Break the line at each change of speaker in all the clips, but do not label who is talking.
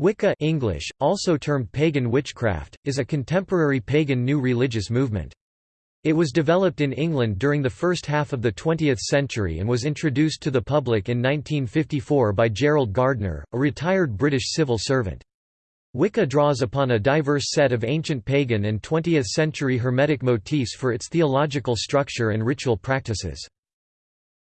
Wicca English, also termed pagan witchcraft, is a contemporary pagan new religious movement. It was developed in England during the first half of the 20th century and was introduced to the public in 1954 by Gerald Gardner, a retired British civil servant. Wicca draws upon a diverse set of ancient pagan and 20th-century Hermetic motifs for its theological structure and ritual practices.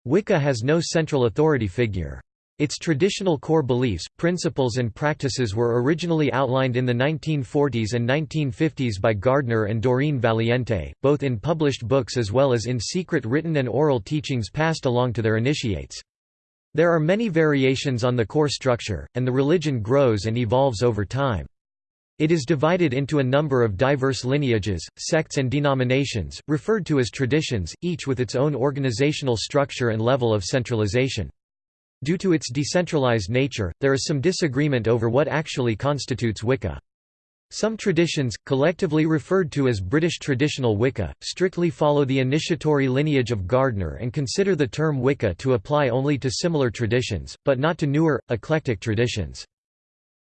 Wicca has no central authority figure. Its traditional core beliefs, principles and practices were originally outlined in the 1940s and 1950s by Gardner and Doreen Valiente, both in published books as well as in secret written and oral teachings passed along to their initiates. There are many variations on the core structure, and the religion grows and evolves over time. It is divided into a number of diverse lineages, sects and denominations, referred to as traditions, each with its own organizational structure and level of centralization. Due to its decentralized nature, there is some disagreement over what actually constitutes Wicca. Some traditions, collectively referred to as British traditional Wicca, strictly follow the initiatory lineage of Gardner and consider the term Wicca to apply only to similar traditions, but not to newer, eclectic traditions.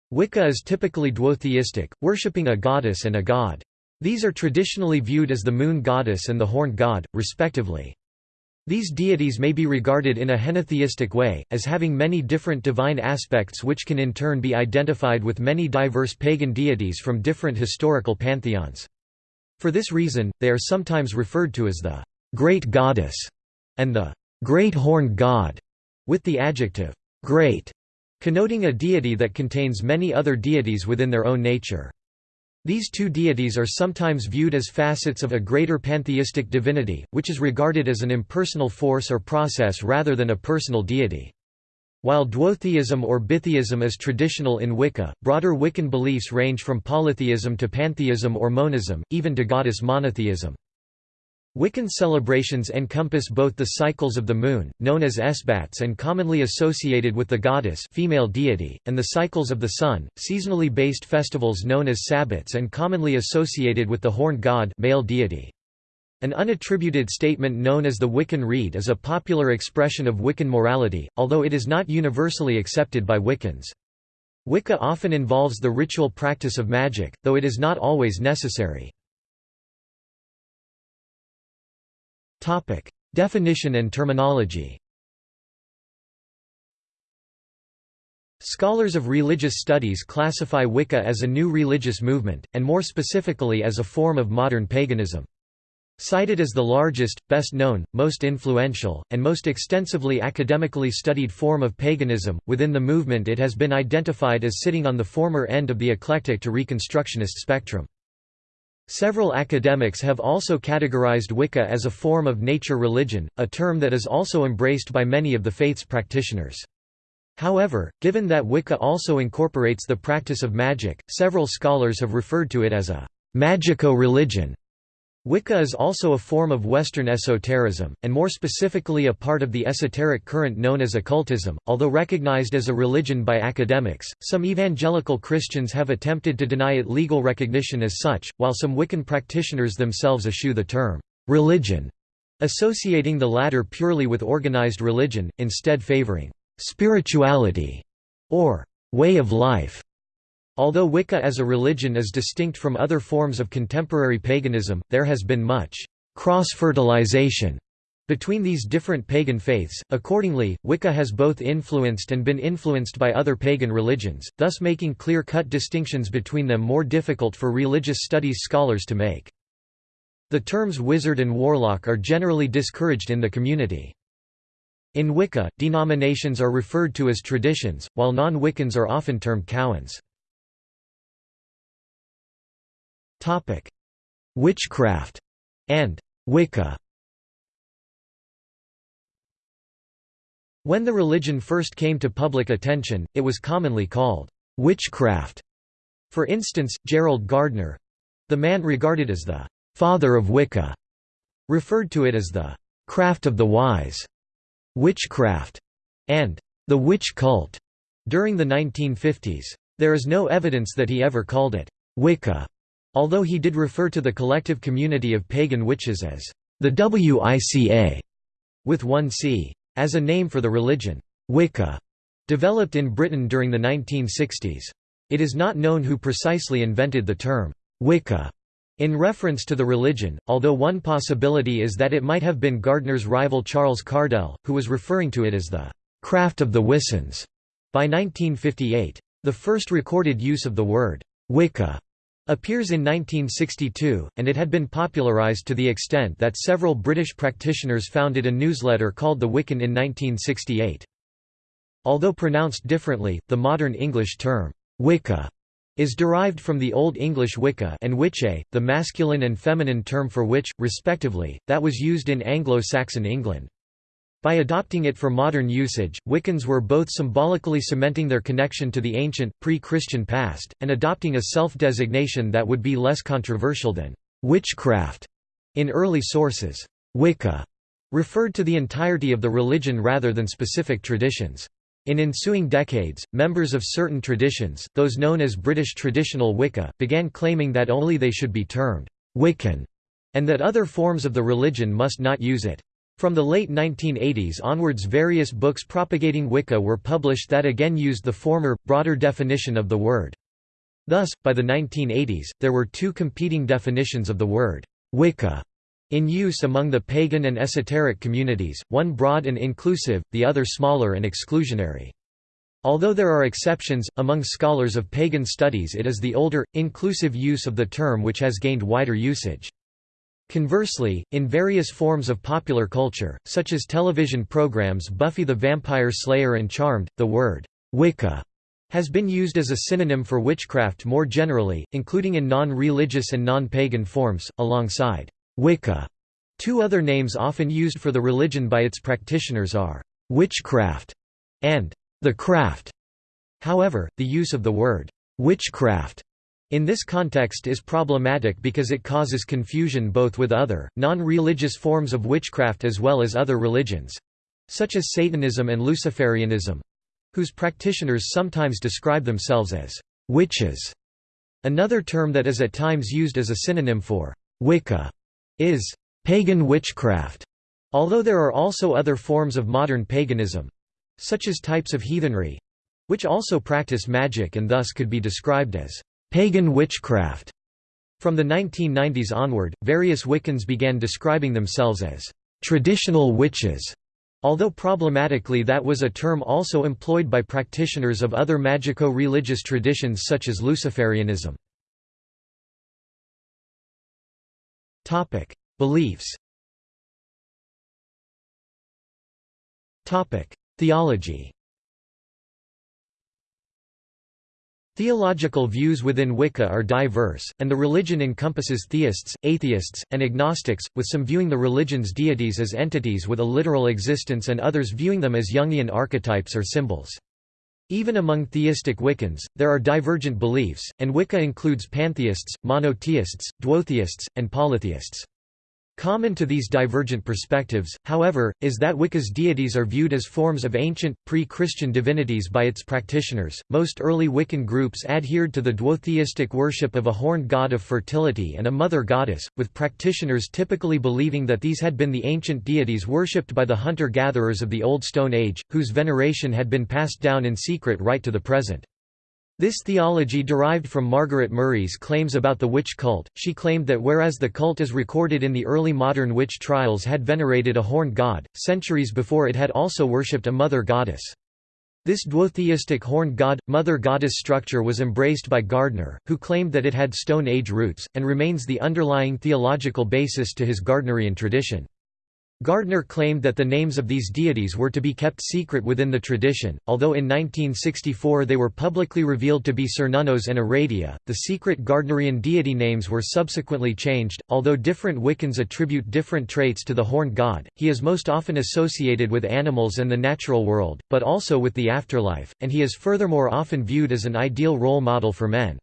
Wicca is typically duotheistic, worshipping a goddess and a god. These are traditionally viewed as the moon goddess and the horned god, respectively. These deities may be regarded in a henotheistic way, as having many different divine aspects which can in turn be identified with many diverse pagan deities from different historical pantheons. For this reason, they are sometimes referred to as the «great goddess» and the «great horned god», with the adjective «great» connoting a deity that contains many other deities within their own nature. These two deities are sometimes viewed as facets of a greater pantheistic divinity, which is regarded as an impersonal force or process rather than a personal deity. While duotheism or bitheism is traditional in Wicca, broader Wiccan beliefs range from polytheism to pantheism or monism, even to goddess monotheism. Wiccan celebrations encompass both the cycles of the moon, known as esbats and commonly associated with the goddess female deity, and the cycles of the sun, seasonally based festivals known as sabbats and commonly associated with the horned god male deity. An unattributed statement known as the Wiccan Rede is a popular expression of Wiccan morality, although it is not universally accepted by Wiccans. Wicca often involves the ritual practice of magic, though it is not always necessary. Topic: Definition and terminology. Scholars of religious studies classify Wicca as a new religious movement, and more specifically as a form of modern paganism. Cited as the largest, best known, most influential, and most extensively academically studied form of paganism, within the movement it has been identified as sitting on the former end of the eclectic to Reconstructionist spectrum. Several academics have also categorized Wicca as a form of nature religion, a term that is also embraced by many of the faith's practitioners. However, given that Wicca also incorporates the practice of magic, several scholars have referred to it as a magico-religion. Wicca is also a form of Western esotericism, and more specifically a part of the esoteric current known as occultism. Although recognized as a religion by academics, some evangelical Christians have attempted to deny it legal recognition as such, while some Wiccan practitioners themselves eschew the term religion, associating the latter purely with organized religion, instead favoring spirituality or way of life. Although Wicca as a religion is distinct from other forms of contemporary paganism, there has been much cross-fertilization between these different pagan faiths. Accordingly, Wicca has both influenced and been influenced by other pagan religions, thus making clear-cut distinctions between them more difficult for religious studies scholars to make. The terms wizard and warlock are generally discouraged in the community. In Wicca, denominations are referred to as traditions, while non-Wiccans are often termed cowans. Topic: Witchcraft and Wicca. When the religion first came to public attention, it was commonly called witchcraft. For instance, Gerald Gardner the man regarded as the father of Wicca referred to it as the craft of the wise, witchcraft, and the witch cult during the 1950s. There is no evidence that he ever called it Wicca Although he did refer to the collective community of pagan witches as the Wica, with one C as a name for the religion, Wicca, developed in Britain during the 1960s. It is not known who precisely invented the term Wicca in reference to the religion, although one possibility is that it might have been Gardner's rival Charles Cardell, who was referring to it as the craft of the Wiccans by 1958. The first recorded use of the word Wicca appears in 1962, and it had been popularized to the extent that several British practitioners founded a newsletter called The Wiccan in 1968. Although pronounced differently, the modern English term, Wicca, is derived from the Old English Wicca and witche, the masculine and feminine term for witch, respectively, that was used in Anglo-Saxon England. By adopting it for modern usage, Wiccans were both symbolically cementing their connection to the ancient, pre-Christian past, and adopting a self-designation that would be less controversial than witchcraft in early sources. Wicca referred to the entirety of the religion rather than specific traditions. In ensuing decades, members of certain traditions, those known as British traditional Wicca, began claiming that only they should be termed Wiccan, and that other forms of the religion must not use it. From the late 1980s onwards various books propagating Wicca were published that again used the former, broader definition of the word. Thus, by the 1980s, there were two competing definitions of the word Wicca in use among the pagan and esoteric communities, one broad and inclusive, the other smaller and exclusionary. Although there are exceptions, among scholars of pagan studies it is the older, inclusive use of the term which has gained wider usage. Conversely, in various forms of popular culture, such as television programs Buffy the Vampire Slayer and Charmed, the word Wicca has been used as a synonym for witchcraft more generally, including in non-religious and non-pagan forms, alongside Wicca. Two other names often used for the religion by its practitioners are witchcraft and the craft. However, the use of the word witchcraft in this context is problematic because it causes confusion both with other, non-religious forms of witchcraft as well as other religions—such as Satanism and Luciferianism—whose practitioners sometimes describe themselves as witches. Another term that is at times used as a synonym for Wicca is pagan witchcraft, although there are also other forms of modern paganism such as types of heathenry which also practice magic and thus could be described as pagan witchcraft. From the 1990s onward, various Wiccans began describing themselves as traditional witches, although problematically that was a term also employed by practitioners of other magico-religious traditions such as Luciferianism. Beliefs. Theology. Theological views within Wicca are diverse, and the religion encompasses theists, atheists, and agnostics, with some viewing the religion's deities as entities with a literal existence and others viewing them as Jungian archetypes or symbols. Even among theistic Wiccans, there are divergent beliefs, and Wicca includes pantheists, monotheists, duotheists, and polytheists. Common to these divergent perspectives, however, is that Wicca's deities are viewed as forms of ancient, pre-Christian divinities by its practitioners. Most early Wiccan groups adhered to the duotheistic worship of a horned god of fertility and a mother goddess, with practitioners typically believing that these had been the ancient deities worshipped by the hunter-gatherers of the Old Stone Age, whose veneration had been passed down in secret right to the present. This theology derived from Margaret Murray's claims about the witch cult. She claimed that whereas the cult as recorded in the early modern witch trials had venerated a horned god, centuries before it had also worshipped a mother goddess. This duotheistic horned god, mother goddess structure was embraced by Gardner, who claimed that it had Stone Age roots, and remains the underlying theological basis to his Gardnerian tradition. Gardner claimed that the names of these deities were to be kept secret within the tradition, although in 1964 they were publicly revealed to be Cernunnos and Aradia. The secret Gardnerian deity names were subsequently changed. Although different Wiccans attribute different traits to the horned god, he is most often associated with animals and the natural world, but also with the afterlife, and he is furthermore often viewed as an ideal role model for men.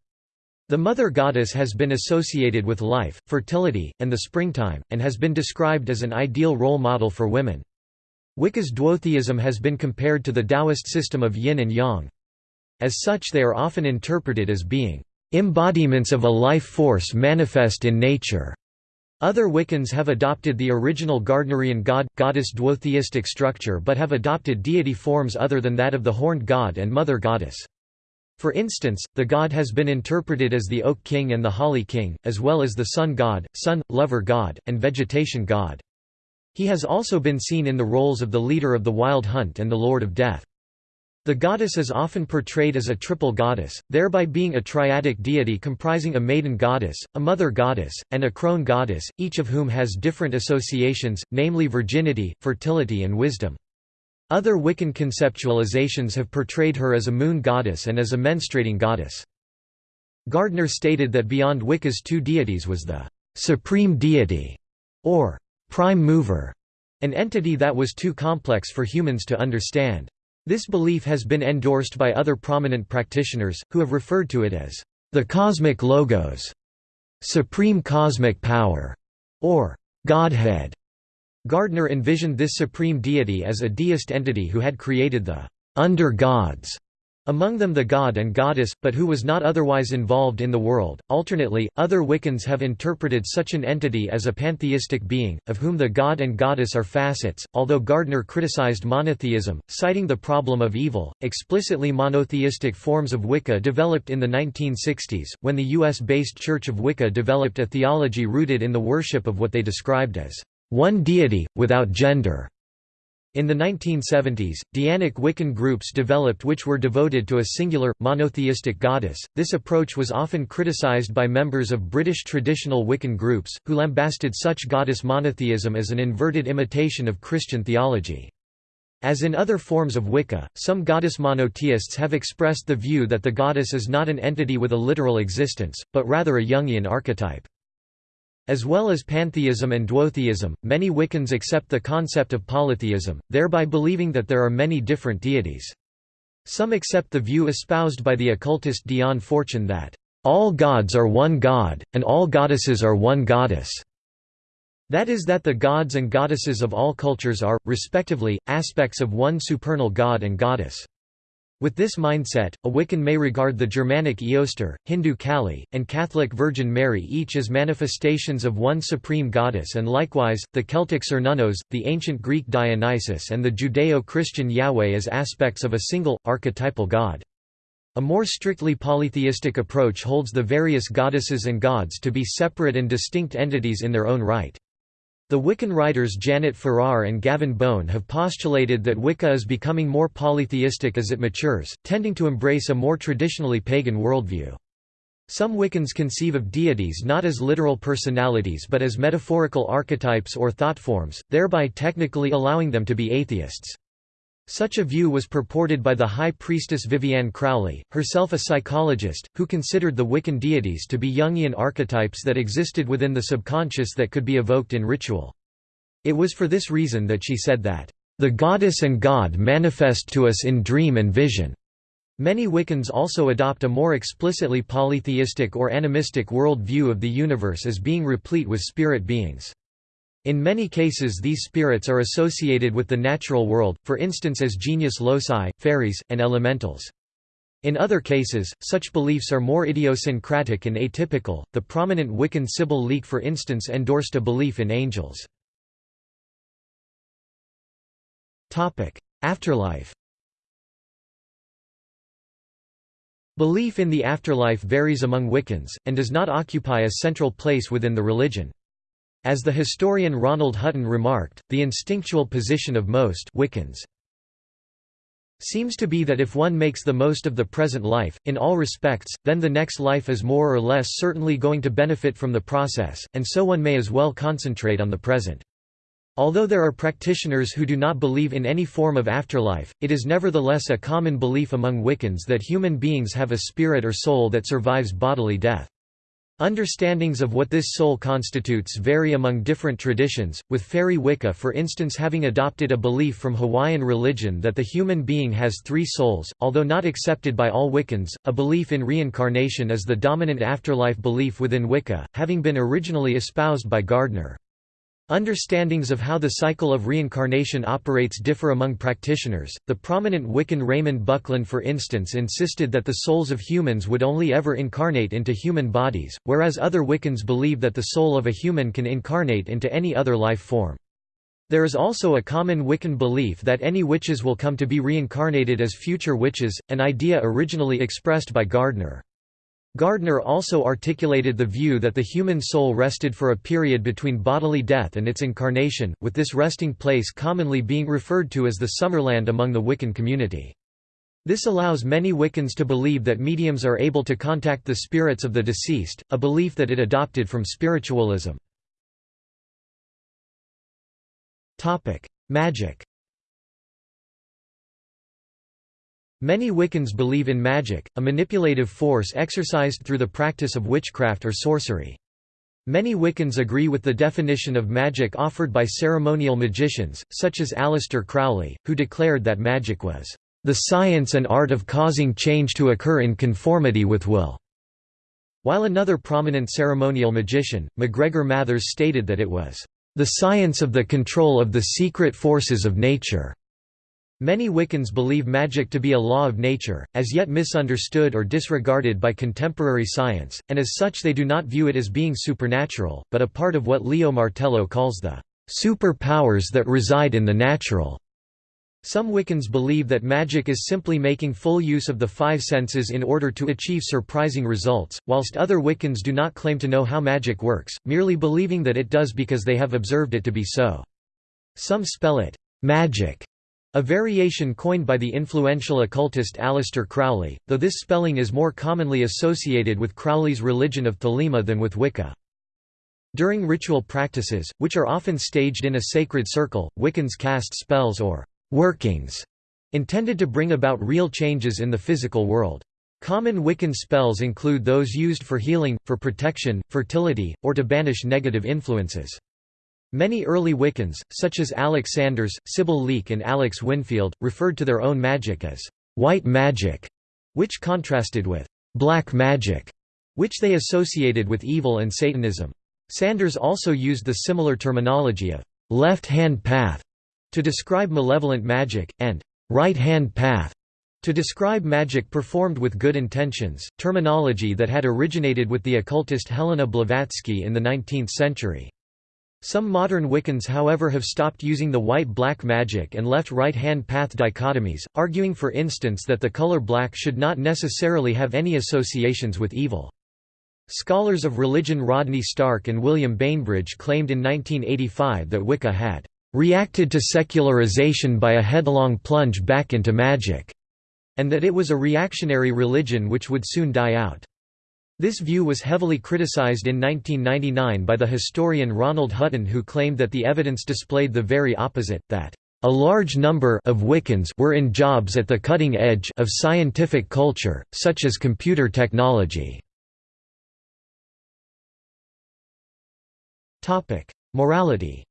The mother goddess has been associated with life, fertility, and the springtime, and has been described as an ideal role model for women. Wicca's duotheism has been compared to the Taoist system of yin and yang. As such they are often interpreted as being embodiments of a life force manifest in nature. Other Wiccans have adopted the original Gardnerian god-goddess duotheistic structure but have adopted deity forms other than that of the horned god and mother goddess. For instance, the god has been interpreted as the Oak King and the Holly King, as well as the Sun God, Sun, Lover God, and Vegetation God. He has also been seen in the roles of the leader of the Wild Hunt and the Lord of Death. The goddess is often portrayed as a triple goddess, thereby being a triadic deity comprising a maiden goddess, a mother goddess, and a crone goddess, each of whom has different associations, namely virginity, fertility and wisdom. Other Wiccan conceptualizations have portrayed her as a moon goddess and as a menstruating goddess. Gardner stated that beyond Wicca's two deities was the «supreme deity» or «prime mover», an entity that was too complex for humans to understand. This belief has been endorsed by other prominent practitioners, who have referred to it as the cosmic logos, supreme cosmic power, or Godhead. Gardner envisioned this supreme deity as a deist entity who had created the under-gods among them the god and goddess, but who was not otherwise involved in the world. Alternately, other Wiccans have interpreted such an entity as a pantheistic being, of whom the god and goddess are facets. Although Gardner criticized monotheism, citing the problem of evil, explicitly monotheistic forms of Wicca developed in the 1960s, when the U.S. based Church of Wicca developed a theology rooted in the worship of what they described as one deity, without gender. In the 1970s, Dianic Wiccan groups developed which were devoted to a singular, monotheistic goddess. This approach was often criticized by members of British traditional Wiccan groups, who lambasted such goddess monotheism as an inverted imitation of Christian theology. As in other forms of Wicca, some goddess monotheists have expressed the view that the goddess is not an entity with a literal existence, but rather a Jungian archetype. As well as pantheism and duotheism, many Wiccans accept the concept of polytheism, thereby believing that there are many different deities. Some accept the view espoused by the occultist Dion Fortune that, "...all gods are one god, and all goddesses are one goddess." That is that the gods and goddesses of all cultures are, respectively, aspects of one supernal god and goddess. With this mindset, a Wiccan may regard the Germanic Eostre, Hindu Kali, and Catholic Virgin Mary each as manifestations of one supreme goddess and likewise, the Celtic Cernunnos, the ancient Greek Dionysus and the Judeo-Christian Yahweh as aspects of a single, archetypal god. A more strictly polytheistic approach holds the various goddesses and gods to be separate and distinct entities in their own right. The Wiccan writers Janet Farrar and Gavin Bone have postulated that Wicca is becoming more polytheistic as it matures, tending to embrace a more traditionally pagan worldview. Some Wiccans conceive of deities not as literal personalities but as metaphorical archetypes or thought forms, thereby technically allowing them to be atheists. Such a view was purported by the High Priestess Vivianne Crowley, herself a psychologist, who considered the Wiccan deities to be Jungian archetypes that existed within the subconscious that could be evoked in ritual. It was for this reason that she said that, "...the goddess and god manifest to us in dream and vision." Many Wiccans also adopt a more explicitly polytheistic or animistic world view of the universe as being replete with spirit beings. In many cases these spirits are associated with the natural world, for instance as genius loci, fairies, and elementals. In other cases, such beliefs are more idiosyncratic and atypical. The prominent Wiccan Sybil Leek, for instance, endorsed a belief in angels. Topic: Afterlife. Belief in the afterlife varies among Wiccans, and does not occupy a central place within the religion. As the historian Ronald Hutton remarked, the instinctual position of most Wiccans seems to be that if one makes the most of the present life, in all respects, then the next life is more or less certainly going to benefit from the process, and so one may as well concentrate on the present. Although there are practitioners who do not believe in any form of afterlife, it is nevertheless a common belief among Wiccans that human beings have a spirit or soul that survives bodily death. Understandings of what this soul constitutes vary among different traditions, with Fairy Wicca for instance having adopted a belief from Hawaiian religion that the human being has three souls, although not accepted by all Wiccans. A belief in reincarnation is the dominant afterlife belief within Wicca, having been originally espoused by Gardner. Understandings of how the cycle of reincarnation operates differ among practitioners. The prominent Wiccan Raymond Buckland, for instance, insisted that the souls of humans would only ever incarnate into human bodies, whereas other Wiccans believe that the soul of a human can incarnate into any other life form. There is also a common Wiccan belief that any witches will come to be reincarnated as future witches, an idea originally expressed by Gardner. Gardner also articulated the view that the human soul rested for a period between bodily death and its incarnation, with this resting place commonly being referred to as the Summerland among the Wiccan community. This allows many Wiccans to believe that mediums are able to contact the spirits of the deceased, a belief that it adopted from spiritualism. Magic Many Wiccans believe in magic, a manipulative force exercised through the practice of witchcraft or sorcery. Many Wiccans agree with the definition of magic offered by ceremonial magicians, such as Aleister Crowley, who declared that magic was, "...the science and art of causing change to occur in conformity with will." While another prominent ceremonial magician, MacGregor Mathers stated that it was, "...the science of the control of the secret forces of nature." Many Wiccans believe magic to be a law of nature, as yet misunderstood or disregarded by contemporary science, and as such they do not view it as being supernatural, but a part of what Leo Martello calls the super-powers that reside in the natural. Some Wiccans believe that magic is simply making full use of the five senses in order to achieve surprising results, whilst other Wiccans do not claim to know how magic works, merely believing that it does because they have observed it to be so. Some spell it, magick, a variation coined by the influential occultist Aleister Crowley, though this spelling is more commonly associated with Crowley's religion of Thelema than with Wicca. During ritual practices, which are often staged in a sacred circle, Wiccans cast spells or «workings» intended to bring about real changes in the physical world. Common Wiccan spells include those used for healing, for protection, fertility, or to banish negative influences. Many early Wiccans, such as Alex Sanders, Sybil Leek and Alex Winfield, referred to their own magic as «white magic», which contrasted with «black magic», which they associated with evil and Satanism. Sanders also used the similar terminology of «left-hand path» to describe malevolent magic, and «right-hand path» to describe magic performed with good intentions, terminology that had originated with the occultist Helena Blavatsky in the 19th century. Some modern Wiccans however have stopped using the white-black magic and left right-hand path dichotomies, arguing for instance that the color black should not necessarily have any associations with evil. Scholars of religion Rodney Stark and William Bainbridge claimed in 1985 that Wicca had reacted to secularization by a headlong plunge back into magic, and that it was a reactionary religion which would soon die out. This view was heavily criticized in 1999 by the historian Ronald Hutton who claimed that the evidence displayed the very opposite, that a large number of Wiccans were in jobs at the cutting edge of scientific culture, such as computer technology. Morality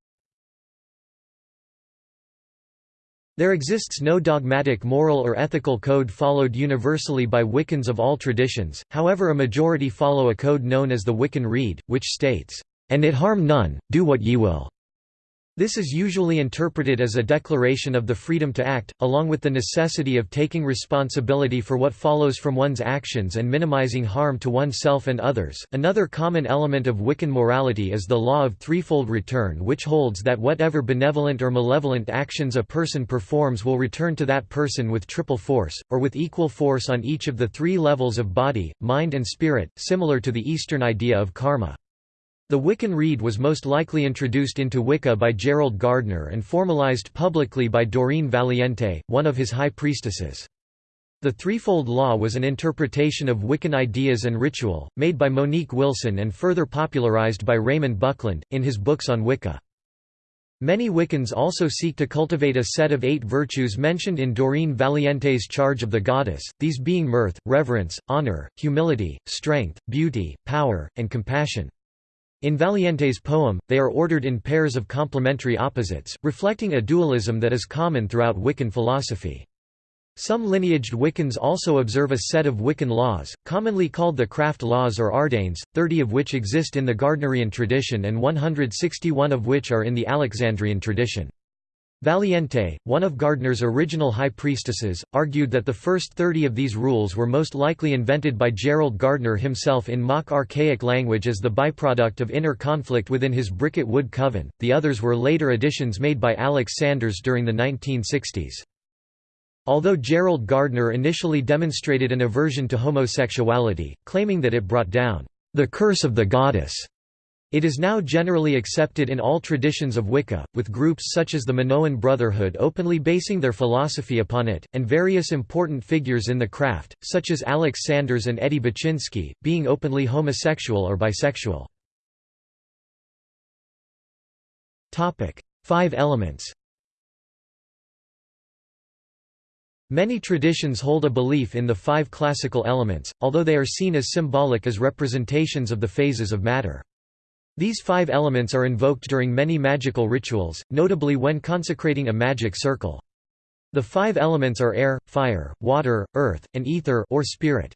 There exists no dogmatic moral or ethical code followed universally by Wiccans of all traditions, however a majority follow a code known as the Wiccan Rede, which states, "...and it harm none, do what ye will." This is usually interpreted as a declaration of the freedom to act, along with the necessity of taking responsibility for what follows from one's actions and minimizing harm to oneself and others. Another common element of Wiccan morality is the law of threefold return, which holds that whatever benevolent or malevolent actions a person performs will return to that person with triple force, or with equal force on each of the three levels of body, mind, and spirit, similar to the Eastern idea of karma. The Wiccan Rede was most likely introduced into Wicca by Gerald Gardner and formalized publicly by Doreen Valiente, one of his high priestesses. The Threefold Law was an interpretation of Wiccan ideas and ritual, made by Monique Wilson and further popularized by Raymond Buckland, in his books on Wicca. Many Wiccans also seek to cultivate a set of eight virtues mentioned in Doreen Valiente's Charge of the Goddess, these being mirth, reverence, honor, humility, strength, beauty, power, and compassion. In Valiente's poem, they are ordered in pairs of complementary opposites, reflecting a dualism that is common throughout Wiccan philosophy. Some lineaged Wiccans also observe a set of Wiccan laws, commonly called the craft laws or ardanes, 30 of which exist in the Gardnerian tradition and 161 of which are in the Alexandrian tradition. Valiente, one of Gardner's original high priestesses, argued that the first thirty of these rules were most likely invented by Gerald Gardner himself in mock archaic language as the byproduct of inner conflict within his Bricket Wood coven, the others were later additions made by Alex Sanders during the 1960s. Although Gerald Gardner initially demonstrated an aversion to homosexuality, claiming that it brought down the curse of the goddess, it is now generally accepted in all traditions of Wicca, with groups such as the Minoan Brotherhood openly basing their philosophy upon it, and various important figures in the craft, such as Alex Sanders and Eddie Buczynski, being openly homosexual or bisexual. Five elements Many traditions hold a belief in the five classical elements, although they are seen as symbolic as representations of the phases of matter. These five elements are invoked during many magical rituals, notably when consecrating a magic circle. The five elements are air, fire, water, earth, and ether or spirit.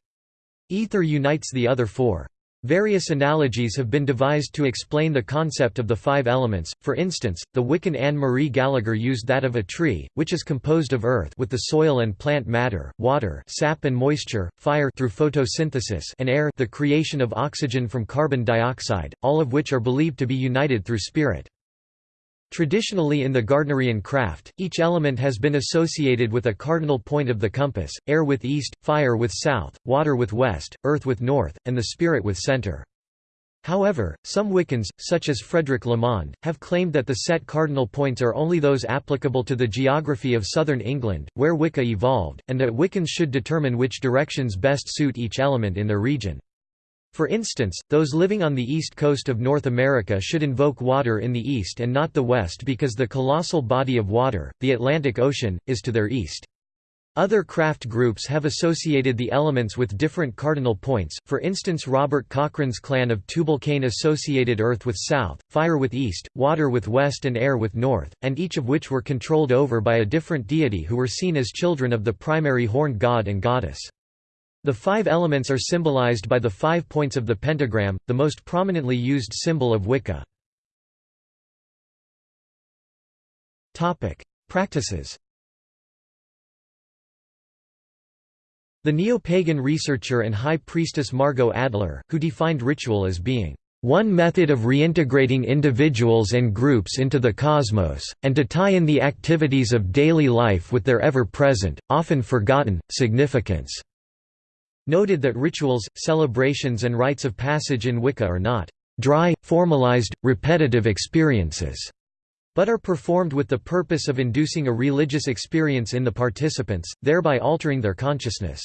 Ether unites the other four. Various analogies have been devised to explain the concept of the five elements, for instance, the Wiccan Anne-Marie Gallagher used that of a tree, which is composed of earth with the soil and plant matter, water sap and moisture, fire through photosynthesis and air the creation of oxygen from carbon dioxide, all of which are believed to be united through spirit. Traditionally in the Gardnerian craft, each element has been associated with a cardinal point of the compass, air with east, fire with south, water with west, earth with north, and the spirit with center. However, some Wiccans, such as Frederick Lamond, have claimed that the set cardinal points are only those applicable to the geography of southern England, where Wicca evolved, and that Wiccans should determine which directions best suit each element in their region. For instance, those living on the east coast of North America should invoke water in the east and not the west because the colossal body of water, the Atlantic Ocean, is to their east. Other craft groups have associated the elements with different cardinal points, for instance Robert Cochrane's clan of Tubal Cain associated earth with south, fire with east, water with west and air with north, and each of which were controlled over by a different deity who were seen as children of the primary horned god and goddess. The five elements are symbolized by the five points of the pentagram, the most prominently used symbol of Wicca. Practices The neo-pagan researcher and high priestess Margot Adler, who defined ritual as being one method of reintegrating individuals and groups into the cosmos, and to tie in the activities of daily life with their ever-present, often forgotten, significance noted that rituals, celebrations and rites of passage in Wicca are not dry, formalized, repetitive experiences, but are performed with the purpose of inducing a religious experience in the participants, thereby altering their consciousness.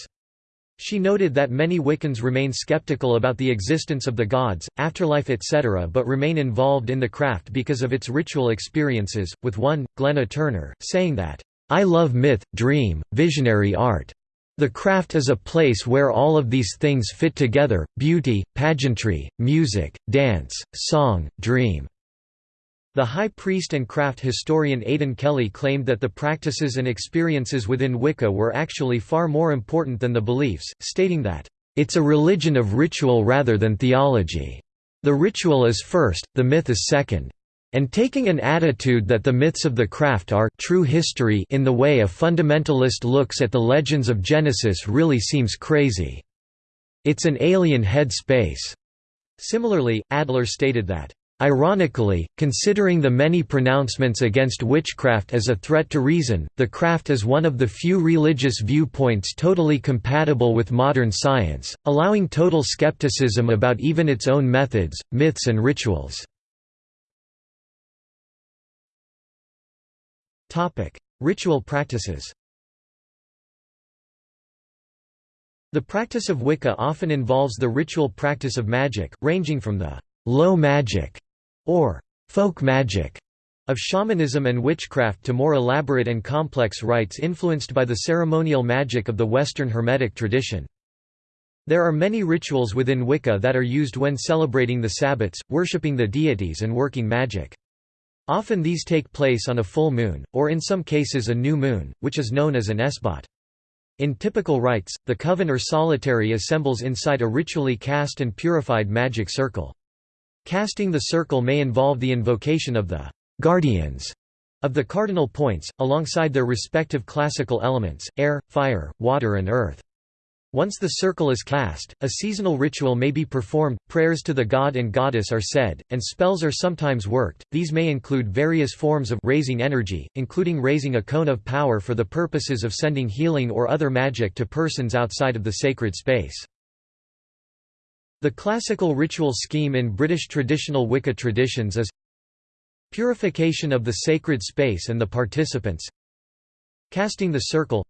She noted that many Wiccans remain skeptical about the existence of the gods, afterlife etc. but remain involved in the craft because of its ritual experiences, with one, Glenna Turner, saying that, "...I love myth, dream, visionary art. The craft is a place where all of these things fit together, beauty, pageantry, music, dance, song, dream. The high priest and craft historian Aidan Kelly claimed that the practices and experiences within Wicca were actually far more important than the beliefs, stating that, "...it's a religion of ritual rather than theology. The ritual is first, the myth is second and taking an attitude that the myths of the craft are true history in the way a fundamentalist looks at the legends of Genesis really seems crazy. It's an alien head space. Similarly, Adler stated that Ironically, considering the many pronouncements against witchcraft as a threat to reason, the craft is one of the few religious viewpoints totally compatible with modern science, allowing total skepticism about even its own methods, myths and rituals. Ritual practices The practice of Wicca often involves the ritual practice of magic, ranging from the «low magic» or «folk magic» of shamanism and witchcraft to more elaborate and complex rites influenced by the ceremonial magic of the Western Hermetic tradition. There are many rituals within Wicca that are used when celebrating the Sabbats, worshipping the deities and working magic. Often these take place on a full moon, or in some cases a new moon, which is known as an esbat. In typical rites, the coven or solitary assembles inside a ritually cast and purified magic circle. Casting the circle may involve the invocation of the guardians of the cardinal points, alongside their respective classical elements, air, fire, water and earth. Once the circle is cast, a seasonal ritual may be performed, prayers to the god and goddess are said, and spells are sometimes worked. These may include various forms of raising energy, including raising a cone of power for the purposes of sending healing or other magic to persons outside of the sacred space. The classical ritual scheme in British traditional Wicca traditions is purification of the sacred space and the participants, casting the circle,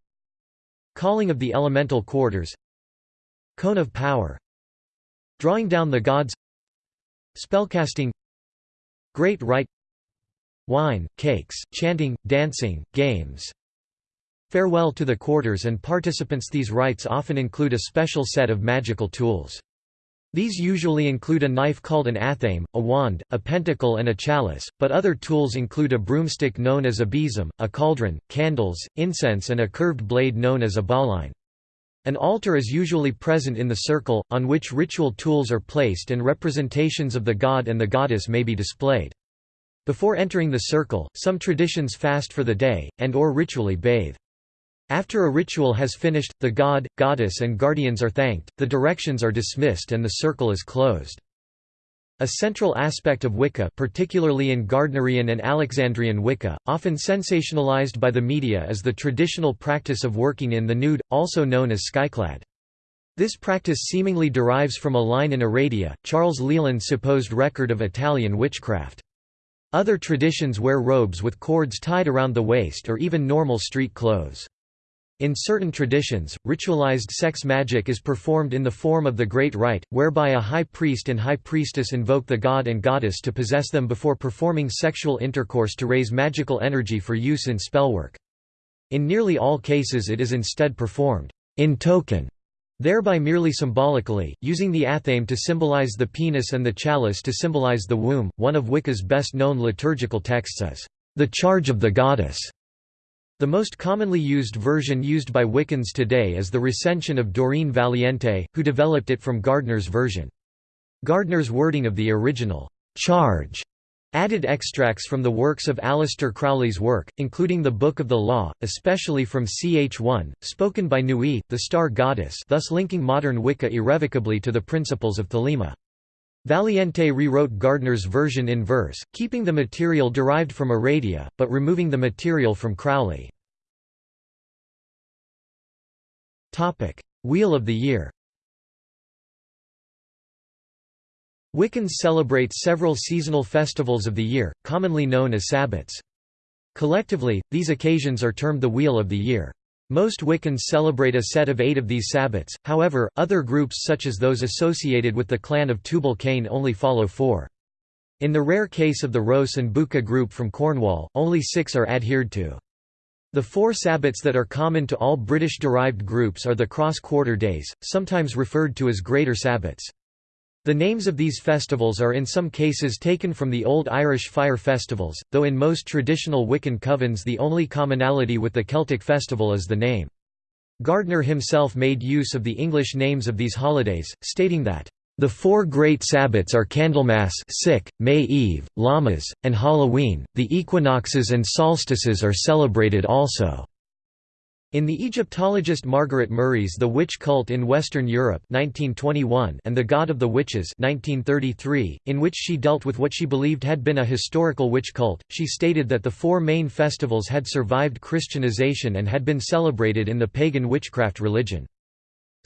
Calling of the elemental quarters Cone of power Drawing down the gods Spellcasting Great rite Wine, cakes, chanting, dancing, games Farewell to the quarters and participants These rites often include a special set of magical tools. These usually include a knife called an athame, a wand, a pentacle and a chalice, but other tools include a broomstick known as a besom, a cauldron, candles, incense and a curved blade known as a boline. An altar is usually present in the circle, on which ritual tools are placed and representations of the god and the goddess may be displayed. Before entering the circle, some traditions fast for the day, and or ritually bathe. After a ritual has finished, the god, goddess and guardians are thanked, the directions are dismissed and the circle is closed. A central aspect of Wicca particularly in Gardnerian and Alexandrian Wicca, often sensationalized by the media is the traditional practice of working in the nude, also known as skyclad. This practice seemingly derives from a line in Aradia, Charles Leland's supposed record of Italian witchcraft. Other traditions wear robes with cords tied around the waist or even normal street clothes. In certain traditions, ritualized sex magic is performed in the form of the Great Rite, whereby a high priest and high priestess invoke the god and goddess to possess them before performing sexual intercourse to raise magical energy for use in spellwork. In nearly all cases it is instead performed in token, thereby merely symbolically, using the athame to symbolize the penis and the chalice to symbolize the womb. One of Wicca's best known liturgical texts is, The Charge of the Goddess the most commonly used version used by Wiccans today is the recension of Doreen Valiente, who developed it from Gardner's version. Gardner's wording of the original charge added extracts from the works of Aleister Crowley's work, including the Book of the Law, especially from Ch1, spoken by Nuit, the star goddess thus linking modern Wicca irrevocably to the principles of Thelema. Valiente rewrote Gardner's version in verse, keeping the material derived from Aradia, but removing the material from Crowley. Wheel of the Year Wiccans celebrate several seasonal festivals of the year, commonly known as sabbats. Collectively, these occasions are termed the Wheel of the Year. Most Wiccans celebrate a set of eight of these sabbats, however, other groups such as those associated with the clan of Tubal Cain only follow four. In the rare case of the Ros an Bucca group from Cornwall, only six are adhered to. The four sabbats that are common to all British-derived groups are the cross-quarter days, sometimes referred to as Greater Sabbats. The names of these festivals are in some cases taken from the Old Irish fire festivals, though in most traditional Wiccan covens the only commonality with the Celtic festival is the name. Gardner himself made use of the English names of these holidays, stating that, "...the four great Sabbats are Candlemas sick, May Eve, Lammas, and Halloween, the equinoxes and solstices are celebrated also." In the Egyptologist Margaret Murray's The Witch Cult in Western Europe 1921 and The God of the Witches 1933, in which she dealt with what she believed had been a historical witch cult, she stated that the four main festivals had survived Christianization and had been celebrated in the pagan witchcraft religion.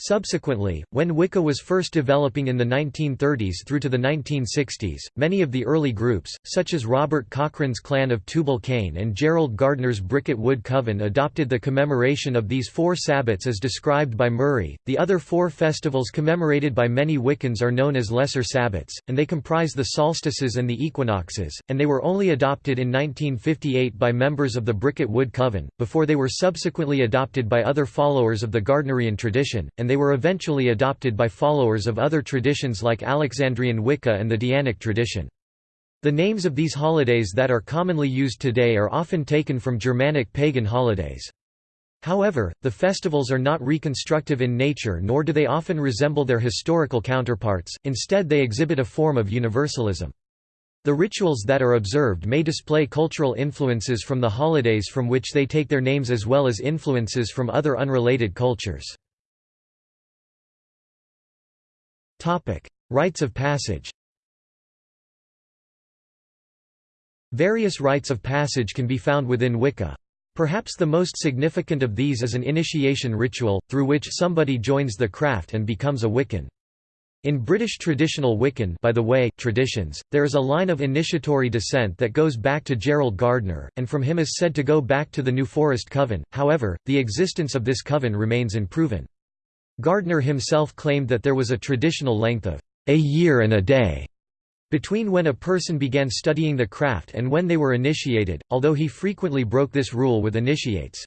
Subsequently, when Wicca was first developing in the 1930s through to the 1960s, many of the early groups, such as Robert Cochrane's Clan of Tubal Cain and Gerald Gardner's Bricket Wood Coven, adopted the commemoration of these four Sabbats as described by Murray. The other four festivals commemorated by many Wiccans are known as Lesser Sabbats, and they comprise the solstices and the equinoxes, and they were only adopted in 1958 by members of the Bricket Wood Coven, before they were subsequently adopted by other followers of the Gardnerian tradition, and they were eventually adopted by followers of other traditions like Alexandrian Wicca and the Dianic tradition. The names of these holidays that are commonly used today are often taken from Germanic pagan holidays. However, the festivals are not reconstructive in nature nor do they often resemble their historical counterparts, instead they exhibit a form of universalism. The rituals that are observed may display cultural influences from the holidays from which they take their names as well as influences from other unrelated cultures. Rites of passage Various rites of passage can be found within Wicca. Perhaps the most significant of these is an initiation ritual, through which somebody joins the craft and becomes a Wiccan. In British traditional Wiccan by the way, traditions, there is a line of initiatory descent that goes back to Gerald Gardner, and from him is said to go back to the New Forest Coven, however, the existence of this coven remains unproven. Gardner himself claimed that there was a traditional length of a year and a day between when a person began studying the craft and when they were initiated, although he frequently broke this rule with initiates.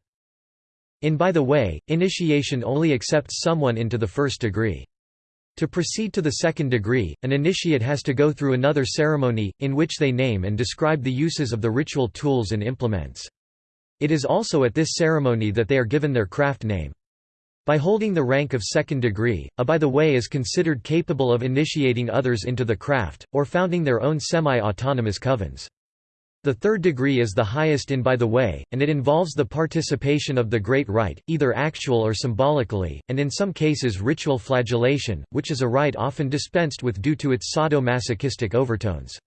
In By the Way, initiation only accepts someone into the first degree. To proceed to the second degree, an initiate has to go through another ceremony, in which they name and describe the uses of the ritual tools and implements. It is also at this ceremony that they are given their craft name. By holding the rank of second degree, a by the way is considered capable of initiating others into the craft, or founding their own semi-autonomous covens. The third degree is the highest in by the way, and it involves the participation of the Great Rite, either actual or symbolically, and in some cases ritual flagellation, which is a rite often dispensed with due to its sadomasochistic overtones.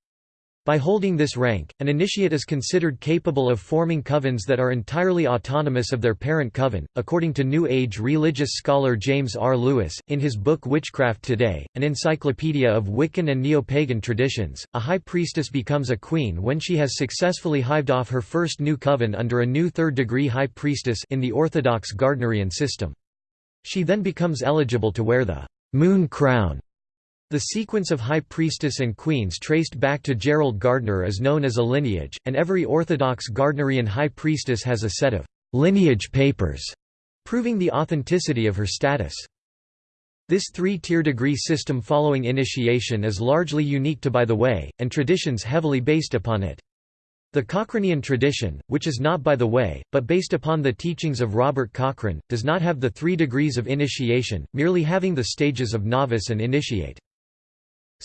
By holding this rank, an initiate is considered capable of forming covens that are entirely autonomous of their parent coven. According to New Age religious scholar James R. Lewis, in his book Witchcraft Today, an encyclopedia of Wiccan and neo-pagan traditions, a high priestess becomes a queen when she has successfully hived off her first new coven under a new third-degree high priestess in the orthodox Gardnerian system. She then becomes eligible to wear the moon crown the sequence of high priestess and queens traced back to Gerald Gardner is known as a lineage, and every Orthodox Gardnerian high priestess has a set of lineage papers proving the authenticity of her status. This three-tier degree system following initiation is largely unique to By the Way, and traditions heavily based upon it. The Cochranian tradition, which is not by the way, but based upon the teachings of Robert Cochrane, does not have the three degrees of initiation, merely having the stages of novice and initiate.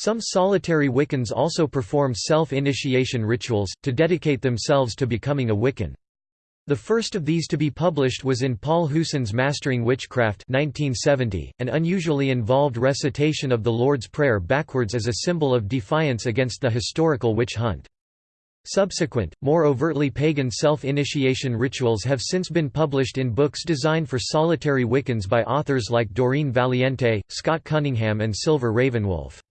Some solitary Wiccans also perform self-initiation rituals, to dedicate themselves to becoming a Wiccan. The first of these to be published was in Paul Huson's Mastering Witchcraft 1970, an unusually involved recitation of the Lord's Prayer backwards as a symbol of defiance against the historical witch hunt. Subsequent, more overtly pagan self-initiation rituals have since been published in books designed for solitary Wiccans by authors like Doreen Valiente, Scott Cunningham and Silver Ravenwolf.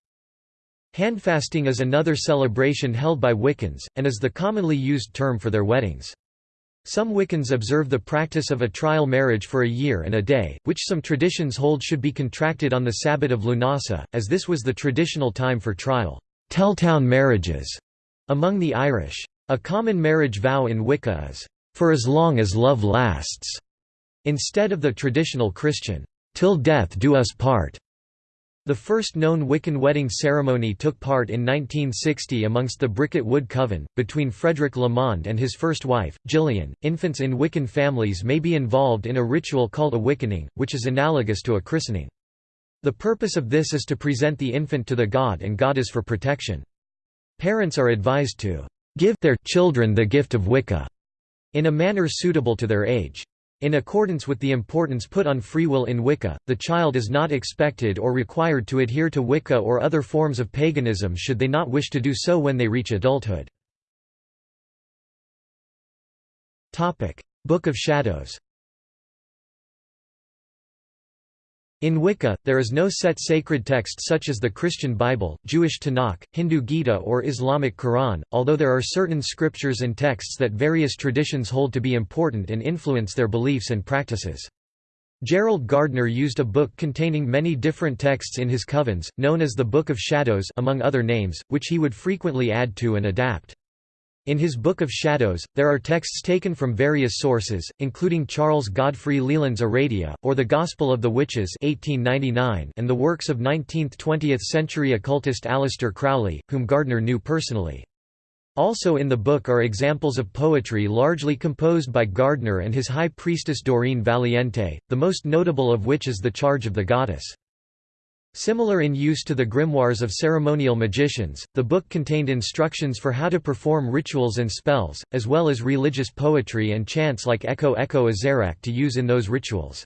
Handfasting is another celebration held by Wiccans, and is the commonly used term for their weddings. Some Wiccans observe the practice of a trial marriage for a year and a day, which some traditions hold should be contracted on the Sabbat of Lunasa, as this was the traditional time for trial Teltown marriages among the Irish. A common marriage vow in Wicca is, "...for as long as love lasts", instead of the traditional Christian, "...till death do us part". The first known Wiccan wedding ceremony took part in 1960 amongst the Bricket Wood Coven, between Frederick Lamond and his first wife, Gillian. Infants in Wiccan families may be involved in a ritual called a wickening, which is analogous to a christening. The purpose of this is to present the infant to the god and goddess for protection. Parents are advised to give their children the gift of Wicca in a manner suitable to their age. In accordance with the importance put on free will in Wicca, the child is not expected or required to adhere to Wicca or other forms of paganism should they not wish to do so when they reach adulthood. Book of Shadows In Wicca, there is no set sacred text such as the Christian Bible, Jewish Tanakh, Hindu Gita or Islamic Quran, although there are certain scriptures and texts that various traditions hold to be important and influence their beliefs and practices. Gerald Gardner used a book containing many different texts in his covens, known as the Book of Shadows among other names, which he would frequently add to and adapt. In his Book of Shadows, there are texts taken from various sources, including Charles Godfrey Leland's Aradia, or The Gospel of the Witches 1899 and the works of 19th–20th century occultist Aleister Crowley, whom Gardner knew personally. Also in the book are examples of poetry largely composed by Gardner and his high priestess Doreen Valiente, the most notable of which is The Charge of the Goddess. Similar in use to the grimoires of ceremonial magicians, the book contained instructions for how to perform rituals and spells, as well as religious poetry and chants like Eko Eko Azarak to use in those rituals.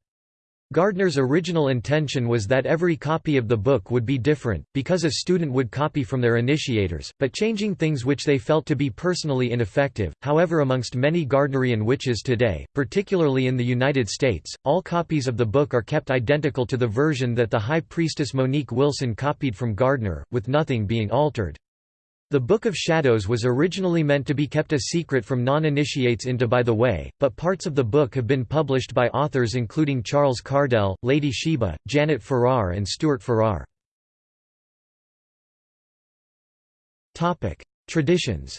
Gardner's original intention was that every copy of the book would be different, because a student would copy from their initiators, but changing things which they felt to be personally ineffective. However, amongst many Gardnerian witches today, particularly in the United States, all copies of the book are kept identical to the version that the High Priestess Monique Wilson copied from Gardner, with nothing being altered. The Book of Shadows was originally meant to be kept a secret from non-initiates into By the Way, but parts of the book have been published by authors including Charles Cardell, Lady Sheba, Janet Farrar and Stuart Farrar. Traditions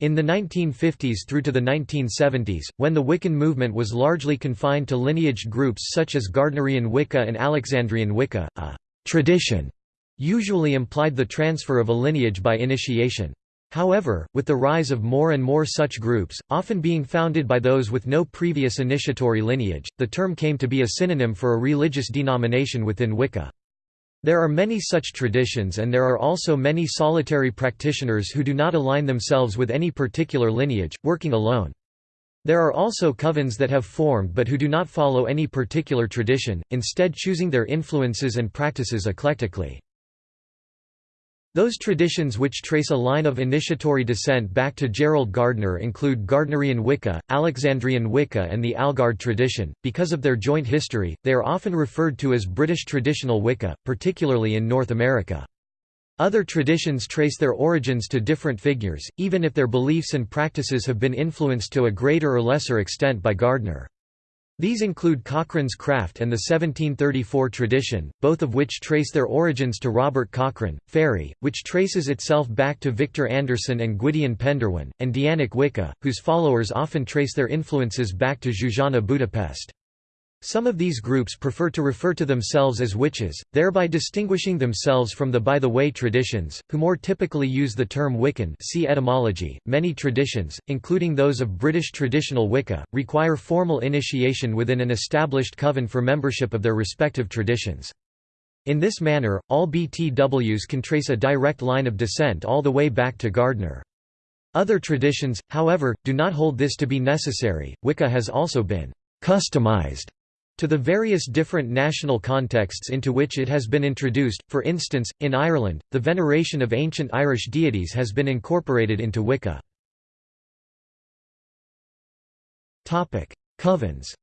In the 1950s through to the 1970s, when the Wiccan movement was largely confined to lineaged groups such as Gardnerian Wicca and Alexandrian Wicca, a tradition usually implied the transfer of a lineage by initiation. However, with the rise of more and more such groups, often being founded by those with no previous initiatory lineage, the term came to be a synonym for a religious denomination within Wicca. There are many such traditions and there are also many solitary practitioners who do not align themselves with any particular lineage, working alone. There are also covens that have formed but who do not follow any particular tradition, instead choosing their influences and practices eclectically. Those traditions which trace a line of initiatory descent back to Gerald Gardner include Gardnerian Wicca, Alexandrian Wicca, and the Algard tradition. Because of their joint history, they are often referred to as British traditional Wicca, particularly in North America. Other traditions trace their origins to different figures, even if their beliefs and practices have been influenced to a greater or lesser extent by Gardner. These include Cochrane's craft and the 1734 tradition, both of which trace their origins to Robert Cochrane, Fairy, which traces itself back to Victor Anderson and Gwydion Pendderwen, and Dianic Wicca, whose followers often trace their influences back to Zsuzsanna Budapest. Some of these groups prefer to refer to themselves as witches, thereby distinguishing themselves from the by the way traditions, who more typically use the term Wiccan see etymology. Many traditions, including those of British traditional Wicca, require formal initiation within an established coven for membership of their respective traditions. In this manner, all BTWs can trace a direct line of descent all the way back to Gardner. Other traditions, however, do not hold this to be necessary. Wicca has also been customized to the various different national contexts into which it has been introduced, for instance, in Ireland, the veneration of ancient Irish deities has been incorporated into Wicca. Covens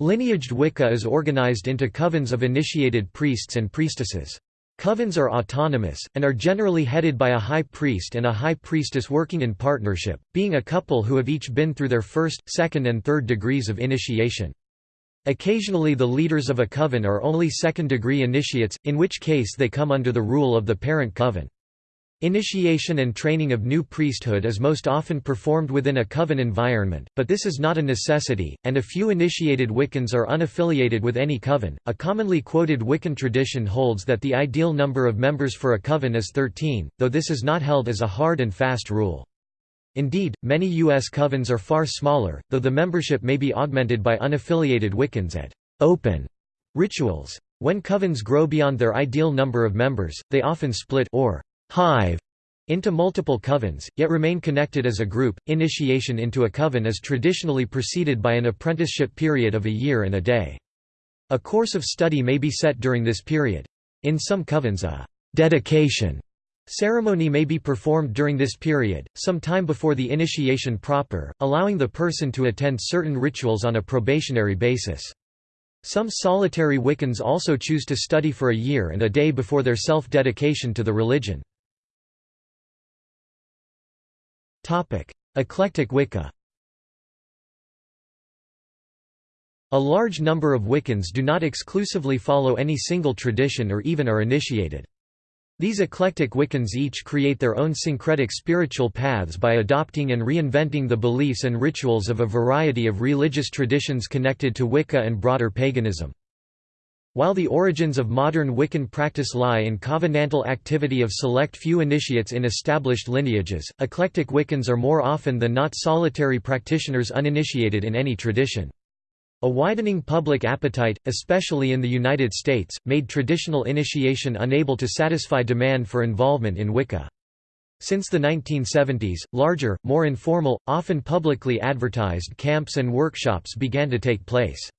Lineaged Wicca is organized into covens of initiated priests and priestesses. Covens are autonomous, and are generally headed by a high priest and a high priestess working in partnership, being a couple who have each been through their first, second and third degrees of initiation. Occasionally the leaders of a coven are only second-degree initiates, in which case they come under the rule of the parent coven. Initiation and training of new priesthood is most often performed within a coven environment, but this is not a necessity, and a few initiated Wiccans are unaffiliated with any coven. A commonly quoted Wiccan tradition holds that the ideal number of members for a coven is 13, though this is not held as a hard and fast rule. Indeed, many U.S. covens are far smaller, though the membership may be augmented by unaffiliated Wiccans at open rituals. When covens grow beyond their ideal number of members, they often split or hive into multiple covens, yet remain connected as a group. Initiation into a coven is traditionally preceded by an apprenticeship period of a year and a day. A course of study may be set during this period. In some covens a dedication ceremony may be performed during this period, some time before the initiation proper, allowing the person to attend certain rituals on a probationary basis. Some solitary Wiccans also choose to study for a year and a day before their self-dedication to the religion. Eclectic Wicca A large number of Wiccans do not exclusively follow any single tradition or even are initiated. These eclectic Wiccans each create their own syncretic spiritual paths by adopting and reinventing the beliefs and rituals of a variety of religious traditions connected to Wicca and broader paganism. While the origins of modern Wiccan practice lie in covenantal activity of select few initiates in established lineages, eclectic Wiccans are more often than not solitary practitioners uninitiated in any tradition. A widening public appetite, especially in the United States, made traditional initiation unable to satisfy demand for involvement in Wicca. Since the 1970s, larger, more informal, often publicly advertised camps and workshops began to take place.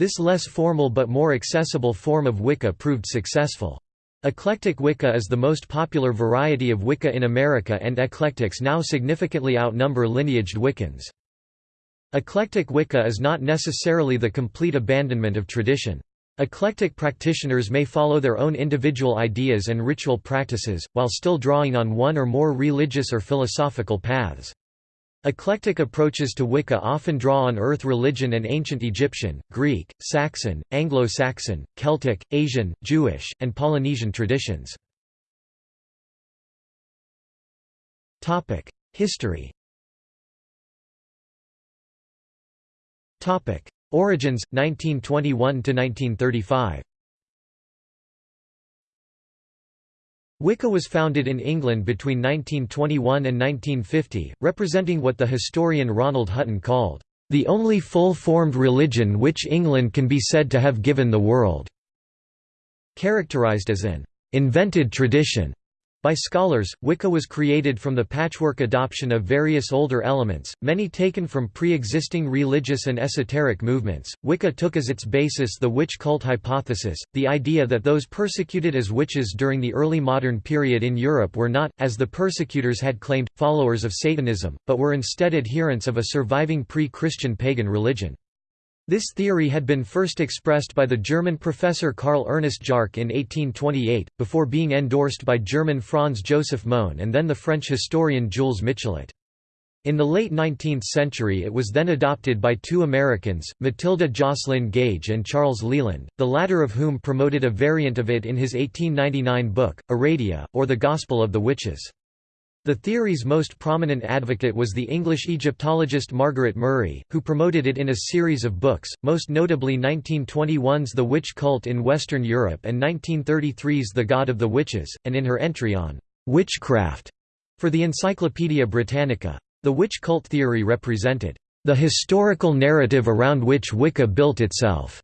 This less formal but more accessible form of Wicca proved successful. Eclectic Wicca is the most popular variety of Wicca in America and eclectics now significantly outnumber lineaged Wiccans. Eclectic Wicca is not necessarily the complete abandonment of tradition. Eclectic practitioners may follow their own individual ideas and ritual practices, while still drawing on one or more religious or philosophical paths. Eclectic approaches to Wicca often draw on earth religion and ancient Egyptian, Greek, Saxon, Anglo-Saxon, Celtic, Asian, Jewish, and Polynesian traditions. History Origins 1921 Wicca was founded in England between 1921 and 1950, representing what the historian Ronald Hutton called, "...the only full-formed religion which England can be said to have given the world." Characterized as an "...invented tradition." By scholars, Wicca was created from the patchwork adoption of various older elements, many taken from pre-existing religious and esoteric movements. Wicca took as its basis the witch cult hypothesis, the idea that those persecuted as witches during the early modern period in Europe were not, as the persecutors had claimed, followers of Satanism, but were instead adherents of a surviving pre-Christian pagan religion. This theory had been first expressed by the German professor Karl Ernest Jarcke in 1828, before being endorsed by German Franz Joseph Mone and then the French historian Jules Michelet. In the late 19th century it was then adopted by two Americans, Matilda Joslyn Gage and Charles Leland, the latter of whom promoted a variant of it in his 1899 book, Aradia, or The Gospel of the Witches. The theory's most prominent advocate was the English Egyptologist Margaret Murray, who promoted it in a series of books, most notably 1921's The Witch Cult in Western Europe and 1933's The God of the Witches, and in her entry on «witchcraft» for the Encyclopaedia Britannica. The witch cult theory represented «the historical narrative around which Wicca built itself»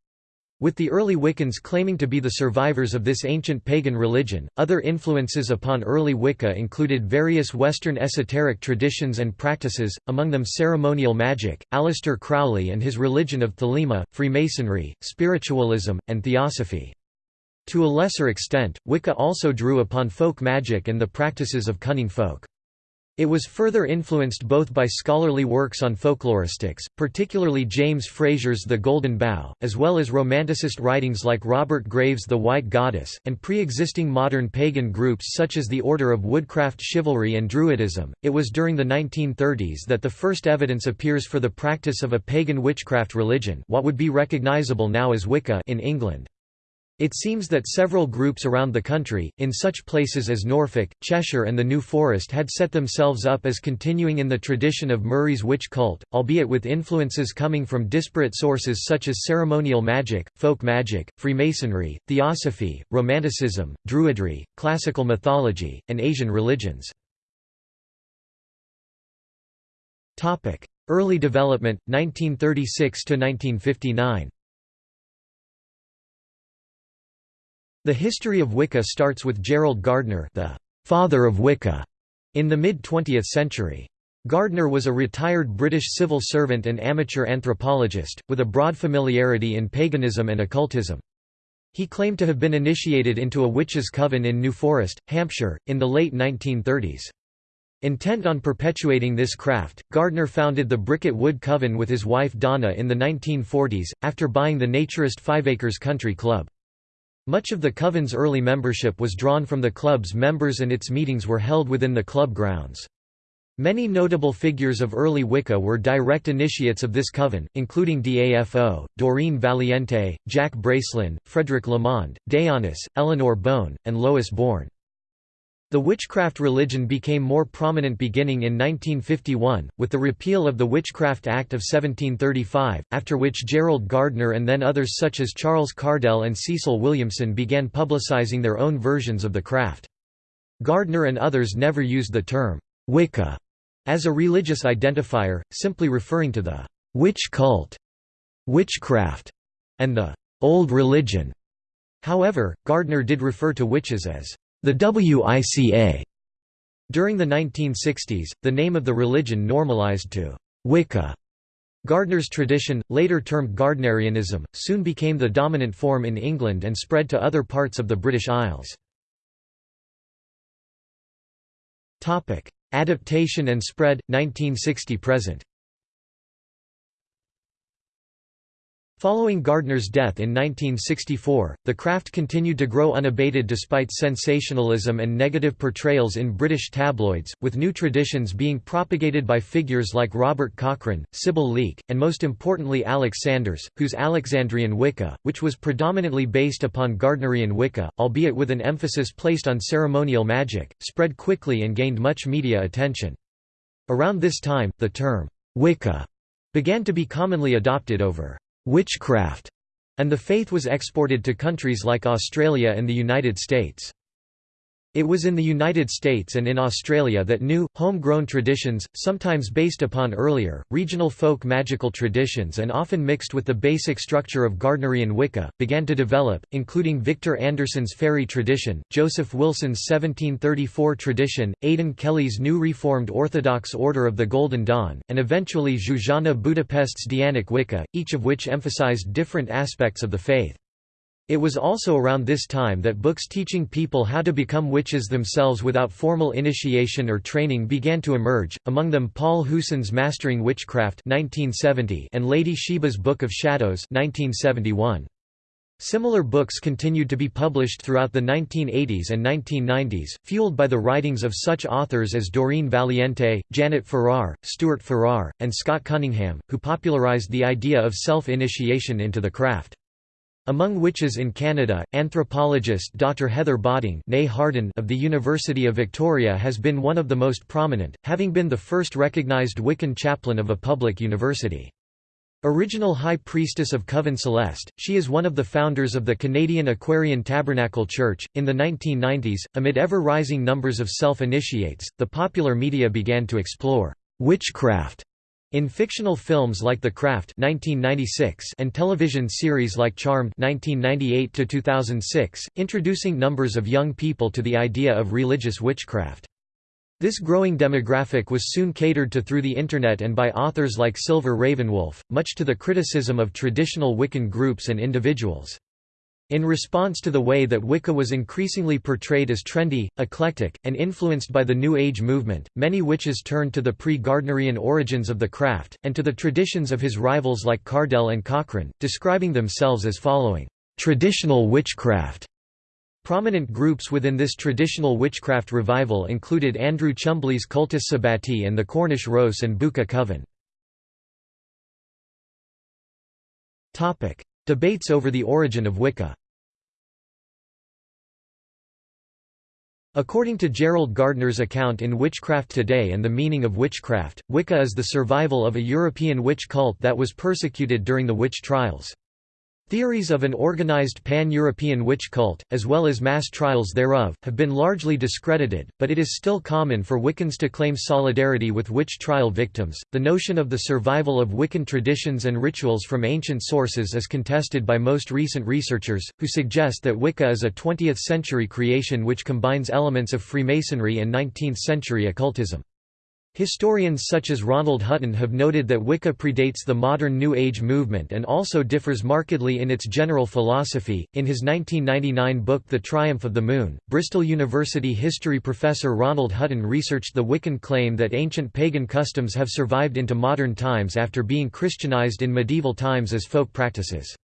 With the early Wiccans claiming to be the survivors of this ancient pagan religion, other influences upon early Wicca included various Western esoteric traditions and practices, among them ceremonial magic, Aleister Crowley and his religion of Thelema, Freemasonry, spiritualism, and theosophy. To a lesser extent, Wicca also drew upon folk magic and the practices of cunning folk. It was further influenced both by scholarly works on folkloristics, particularly James Frazer's The Golden Bough, as well as Romanticist writings like Robert Graves' The White Goddess, and pre-existing modern pagan groups such as the Order of Woodcraft Chivalry and Druidism. It was during the 1930s that the first evidence appears for the practice of a pagan witchcraft religion what would be recognizable now as Wicca in England. It seems that several groups around the country, in such places as Norfolk, Cheshire and the New Forest had set themselves up as continuing in the tradition of Murray's witch cult, albeit with influences coming from disparate sources such as ceremonial magic, folk magic, Freemasonry, Theosophy, Romanticism, Druidry, classical mythology, and Asian religions. Early development, 1936–1959 The history of Wicca starts with Gerald Gardner the «father of Wicca» in the mid-20th century. Gardner was a retired British civil servant and amateur anthropologist, with a broad familiarity in paganism and occultism. He claimed to have been initiated into a witches' coven in New Forest, Hampshire, in the late 1930s. Intent on perpetuating this craft, Gardner founded the Bricket Wood Coven with his wife Donna in the 1940s, after buying the naturist Fiveacres Country Club. Much of the Coven's early membership was drawn from the club's members and its meetings were held within the club grounds. Many notable figures of early Wicca were direct initiates of this coven, including DAFO, Doreen Valiente, Jack Bracelin, Frederick Lamond, Dayonis, Eleanor Bone, and Lois Bourne. The witchcraft religion became more prominent beginning in 1951, with the repeal of the Witchcraft Act of 1735, after which Gerald Gardner and then others such as Charles Cardell and Cecil Williamson began publicizing their own versions of the craft. Gardner and others never used the term, Wicca, as a religious identifier, simply referring to the witch cult, witchcraft, and the old religion. However, Gardner did refer to witches as the WICA. During the 1960s, the name of the religion normalized to Wicca. Gardner's tradition, later termed Gardnerianism, soon became the dominant form in England and spread to other parts of the British Isles. Adaptation and spread, 1960–present Following Gardner's death in 1964, the craft continued to grow unabated despite sensationalism and negative portrayals in British tabloids, with new traditions being propagated by figures like Robert Cochrane, Sybil Leek, and most importantly Alex Sanders, whose Alexandrian Wicca, which was predominantly based upon Gardnerian Wicca, albeit with an emphasis placed on ceremonial magic, spread quickly and gained much media attention. Around this time, the term, Wicca, began to be commonly adopted over witchcraft, and the faith was exported to countries like Australia and the United States. It was in the United States and in Australia that new, homegrown traditions, sometimes based upon earlier, regional folk magical traditions and often mixed with the basic structure of Gardnerian Wicca, began to develop, including Victor Anderson's fairy tradition, Joseph Wilson's 1734 tradition, Aidan Kelly's new Reformed Orthodox Order of the Golden Dawn, and eventually Zsuzsanna Budapest's Dianic Wicca, each of which emphasized different aspects of the faith. It was also around this time that books teaching people how to become witches themselves without formal initiation or training began to emerge, among them Paul Huson's Mastering Witchcraft 1970 and Lady Sheba's Book of Shadows 1971. Similar books continued to be published throughout the 1980s and 1990s, fueled by the writings of such authors as Doreen Valiente, Janet Farrar, Stuart Farrar, and Scott Cunningham, who popularized the idea of self-initiation into the craft. Among witches in Canada, anthropologist Dr. Heather Botting of the University of Victoria has been one of the most prominent, having been the first recognised Wiccan chaplain of a public university. Original High Priestess of Coven Celeste, she is one of the founders of the Canadian Aquarian Tabernacle Church. In the 1990s, amid ever rising numbers of self initiates, the popular media began to explore witchcraft in fictional films like The Craft (1996) and television series like Charmed (1998 to 2006), introducing numbers of young people to the idea of religious witchcraft. This growing demographic was soon catered to through the Internet and by authors like Silver Ravenwolf, much to the criticism of traditional Wiccan groups and individuals. In response to the way that Wicca was increasingly portrayed as trendy, eclectic, and influenced by the New Age movement, many witches turned to the pre-Gardnerian origins of the craft, and to the traditions of his rivals like Cardell and Cochrane, describing themselves as following, "...traditional witchcraft." Prominent groups within this traditional witchcraft revival included Andrew Chumbley's Cultus Sabbati and the Cornish Ros an Bucca Coven. Debates over the origin of Wicca According to Gerald Gardner's account in Witchcraft Today and the Meaning of Witchcraft, Wicca is the survival of a European witch cult that was persecuted during the witch trials. Theories of an organized pan-European witch cult, as well as mass trials thereof, have been largely discredited, but it is still common for Wiccans to claim solidarity with witch trial victims. The notion of the survival of Wiccan traditions and rituals from ancient sources is contested by most recent researchers, who suggest that Wicca is a 20th-century creation which combines elements of Freemasonry and 19th-century occultism. Historians such as Ronald Hutton have noted that Wicca predates the modern New Age movement and also differs markedly in its general philosophy. In his 1999 book The Triumph of the Moon, Bristol University history professor Ronald Hutton researched the Wiccan claim that ancient pagan customs have survived into modern times after being Christianized in medieval times as folk practices.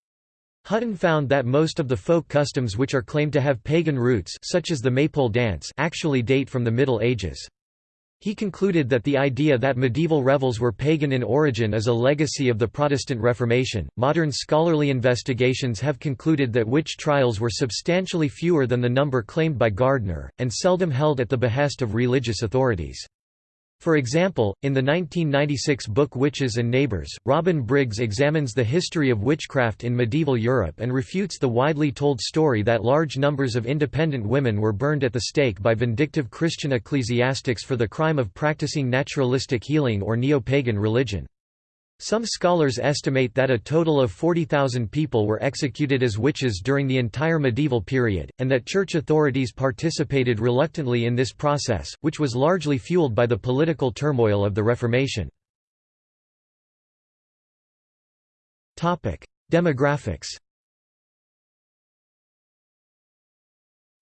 Hutton found that most of the folk customs which are claimed to have pagan roots such as the maypole dance actually date from the Middle Ages. He concluded that the idea that medieval revels were pagan in origin is a legacy of the Protestant Reformation. Modern scholarly investigations have concluded that witch trials were substantially fewer than the number claimed by Gardner, and seldom held at the behest of religious authorities. For example, in the 1996 book Witches and Neighbors, Robin Briggs examines the history of witchcraft in medieval Europe and refutes the widely told story that large numbers of independent women were burned at the stake by vindictive Christian ecclesiastics for the crime of practicing naturalistic healing or neo-pagan religion. Some scholars estimate that a total of 40,000 people were executed as witches during the entire medieval period, and that church authorities participated reluctantly in this process, which was largely fueled by the political turmoil of the Reformation. Demographics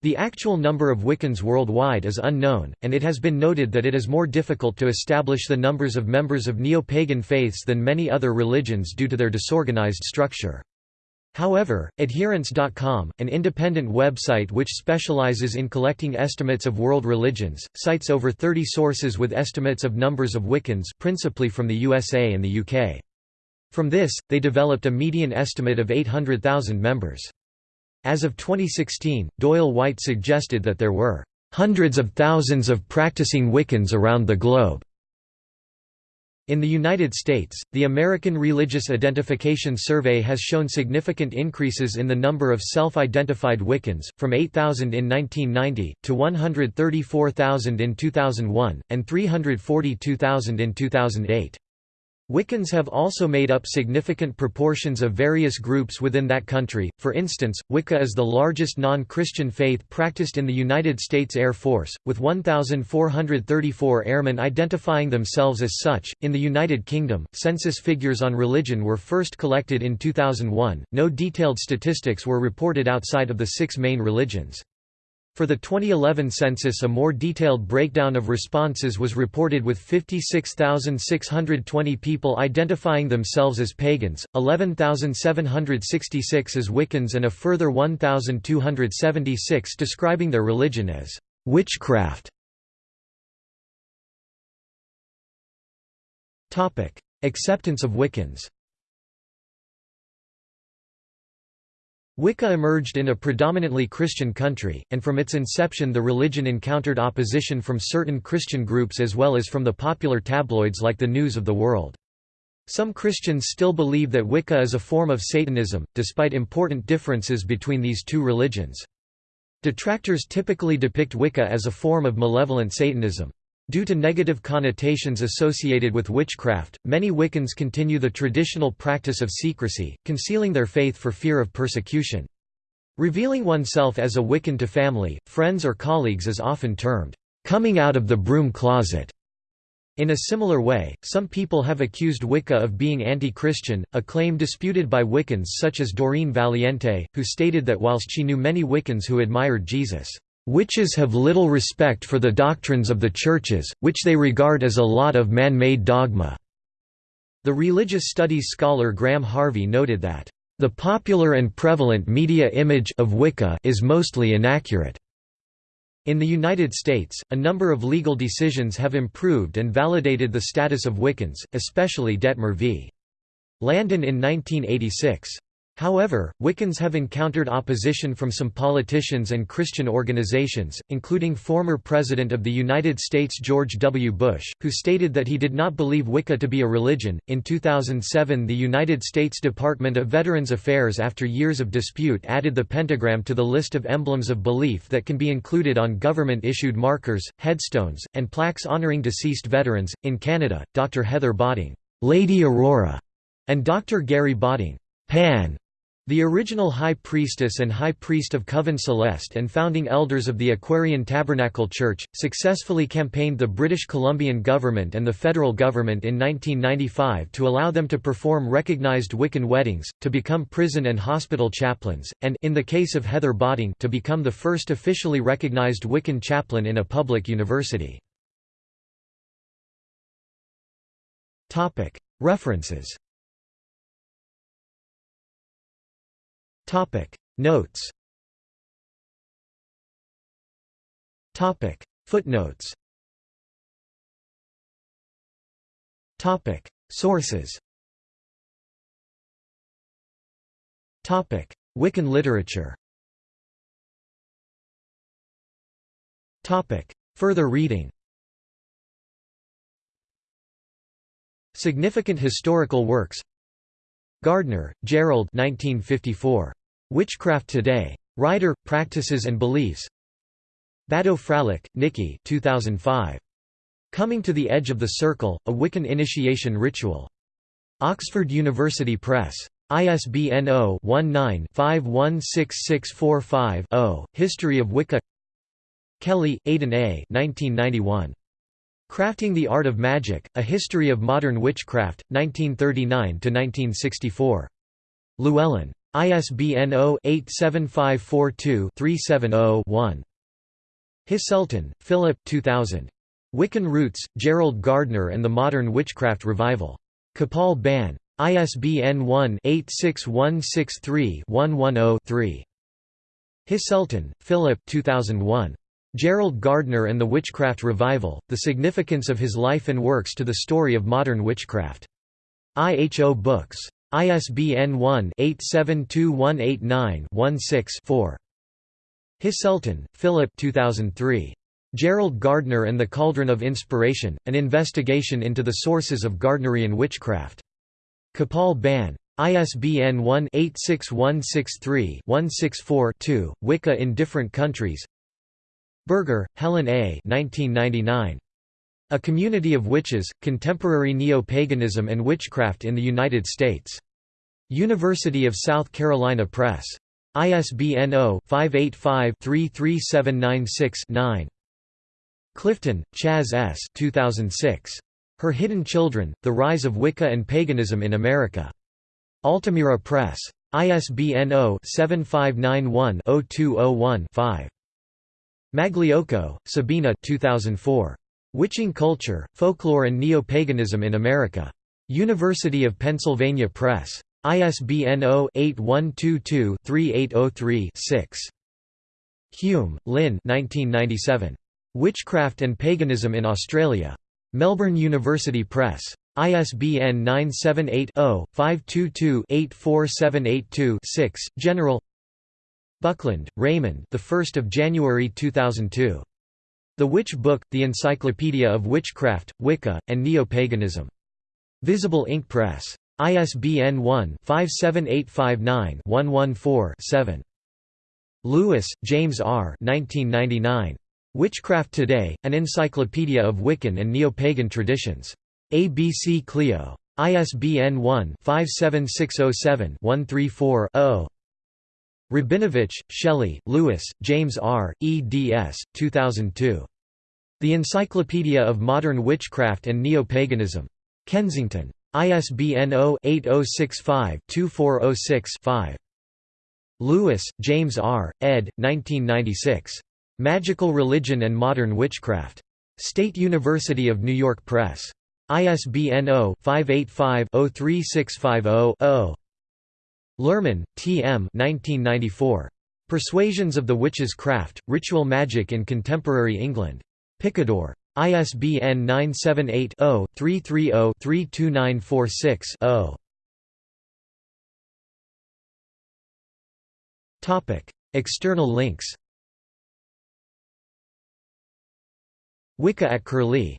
The actual number of Wiccans worldwide is unknown, and it has been noted that it is more difficult to establish the numbers of members of neo-pagan faiths than many other religions due to their disorganized structure. However, Adherents.com, an independent website which specializes in collecting estimates of world religions, cites over 30 sources with estimates of numbers of Wiccans principally from the USA and the UK. From this, they developed a median estimate of 800,000 members. As of 2016, Doyle White suggested that there were hundreds of thousands of practicing Wiccans around the globe. In the United States, the American Religious Identification Survey has shown significant increases in the number of self-identified Wiccans, from 8,000 in 1990, to 134,000 in 2001, and 342,000 in 2008. Wiccans have also made up significant proportions of various groups within that country, for instance, Wicca is the largest non-Christian faith practiced in the United States Air Force, with 1,434 airmen identifying themselves as such. In the United Kingdom, census figures on religion were first collected in 2001, no detailed statistics were reported outside of the six main religions. For the 2011 census a more detailed breakdown of responses was reported with 56,620 people identifying themselves as pagans, 11,766 as Wiccans and a further 1,276 describing their religion as witchcraft. Acceptance of Wiccans Wicca emerged in a predominantly Christian country, and from its inception the religion encountered opposition from certain Christian groups as well as from the popular tabloids like the News of the World. Some Christians still believe that Wicca is a form of Satanism, despite important differences between these two religions. Detractors typically depict Wicca as a form of malevolent Satanism. Due to negative connotations associated with witchcraft, many Wiccans continue the traditional practice of secrecy, concealing their faith for fear of persecution. Revealing oneself as a Wiccan to family, friends or colleagues is often termed, "...coming out of the broom closet." In a similar way, some people have accused Wicca of being anti-Christian, a claim disputed by Wiccans such as Doreen Valiente, who stated that whilst she knew many Wiccans who admired Jesus' Witches have little respect for the doctrines of the churches, which they regard as a lot of man-made dogma." The religious studies scholar Graham Harvey noted that, "...the popular and prevalent media image of Wicca is mostly inaccurate." In the United States, a number of legal decisions have improved and validated the status of Wiccans, especially Dettmer v. Landon in 1986. However, Wiccans have encountered opposition from some politicians and Christian organizations, including former President of the United States George W. Bush, who stated that he did not believe Wicca to be a religion. In 2007, the United States Department of Veterans Affairs, after years of dispute, added the pentagram to the list of emblems of belief that can be included on government issued markers, headstones, and plaques honoring deceased veterans. In Canada, Dr. Heather Botting, Lady Aurora, and Dr. Gary Botting, Pan, the original High Priestess and High Priest of Coven Celeste and founding elders of the Aquarian Tabernacle Church, successfully campaigned the British Columbian government and the federal government in 1995 to allow them to perform recognised Wiccan weddings, to become prison and hospital chaplains, and in the case of Heather Botting to become the first officially recognised Wiccan chaplain in a public university. References Topic. Notes. Topic. Footnotes. Topic. Sources. Topic. Wiccan literature. Topic. Further reading. Significant historical works. Gardner, Gerald 1954. Witchcraft Today. Writer, Practices and Beliefs Bado-Fralick, Nikki 2005. Coming to the Edge of the Circle, A Wiccan Initiation Ritual. Oxford University Press. ISBN 0-19-516645-0, History of Wicca Kelly, Aidan A. 1991. Crafting the Art of Magic, A History of Modern Witchcraft, 1939–1964. Llewellyn. ISBN 0-87542-370-1. Heselton, Philip 2000. Wiccan Roots, Gerald Gardner and the Modern Witchcraft Revival. Capall Bann. ISBN 1-86163-110-3. Heselton, Philip 2001. Gerald Gardner and the Witchcraft Revival, The Significance of His Life and Works to the Story of Modern Witchcraft. IHO Books. ISBN 1-872189-16-4. Heselton, Philip 2003. Gerald Gardner and the Cauldron of Inspiration, An Investigation into the Sources of Gardnerian Witchcraft. Capall Bann. ISBN 1-86163-164-2, Wicca in Different Countries Berger, Helen A. 1999. A Community of Witches, Contemporary Neo-Paganism and Witchcraft in the United States. University of South Carolina Press. ISBN 0-585-33796-9. Clifton, Chas S. 2006. Her Hidden Children, The Rise of Wicca and Paganism in America. Altamira Press. ISBN 0-7591-0201-5. Magliocco, Sabina 2004. Witching Culture, Folklore and Neo-Paganism in America. University of Pennsylvania Press. ISBN 0-8122-3803-6. Hume, Lynn Witchcraft and Paganism in Australia. Melbourne University Press. ISBN 978-0-522-84782-6. General Buckland, Raymond. The 1st of January 2002. The Witch Book: The Encyclopedia of Witchcraft, Wicca, and Neo-Paganism. Visible Ink Press. ISBN 1-57859-114-7. Lewis, James R. 1999. Witchcraft Today: An Encyclopedia of Wiccan and Neo-Pagan Traditions. ABC Clio. ISBN 1-57607-134-0. Rabinovich, Shelley, Lewis, James R., eds. 2002. The Encyclopedia of Modern Witchcraft and Neo-Paganism. Kensington. ISBN 0-8065-2406-5. Lewis, James R., ed. 1996. Magical Religion and Modern Witchcraft. State University of New York Press. ISBN 0-585-03650-0. Luhrmann, T. M. 1994. Persuasions of the Witch's Craft, Ritual Magic in Contemporary England. Picador. ISBN 978-0-330-32946-0. External links Wicca at Curlie